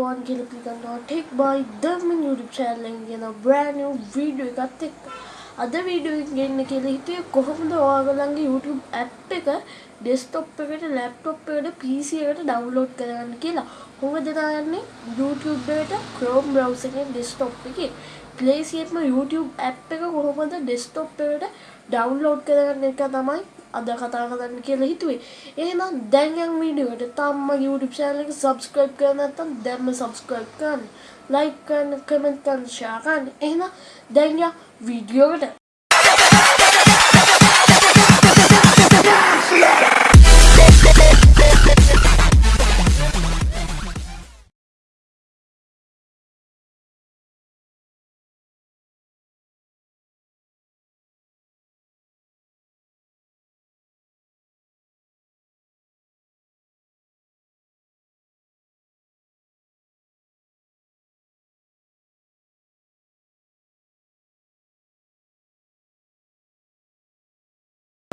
වන් කියලා පිළිගන්නවා tech by Dharman YouTube channel එකෙන් ගෙන brand new video එකත් එක්ක අද වීඩියෝ එක ගෙන්න කියලා හිතුවේ කොහොමද ඔයාලගේ YouTube app එක desktop එකට laptop එකට PC එකට download කරගන්න කියලා. කොහොමද දාන්නේ YouTube එකට Chrome browser එකෙන් desktop එකේ play එකේම YouTube app එක කොහොමද desktop එකට download කරගන්න එක තමයි අද කතා කරන්න කියලා හිතුවේ. එහෙනම් දැන් යන් වීඩියෝ එකට තාම මගේ YouTube channel එක subscribe කරලා නැත්නම් දැන්ම subscribe කරන්න. like කරන්න, comment කරන්න, share කරන්න. එහෙනම් දැන් යන් වීඩියෝ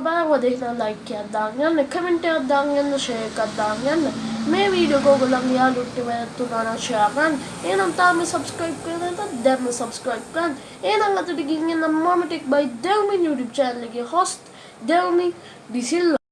එකට බලන්න දෙන්න ලයික් එකක් දාන්න යන්න කමෙන්ට් එකක් දාන්න යන්න ෂෙයා එකක් දාන්න යන්න මේ වීඩියෝ එක ඔයගොල්ලන්ගේ යාළුවොත් එක්ක උනානම් ෂෙයා කරන්න. එහෙනම් තාම සබ්ස්ක්‍රයිබ් කරලා නැත්නම් දැන්ම සබ්ස්ක්‍රයිබ් කරන්න. එහෙනම් අතට ගිහින් යන්න මම tech by Devmi YouTube channel එකේ host දෙව්මි ඩිසිල්වා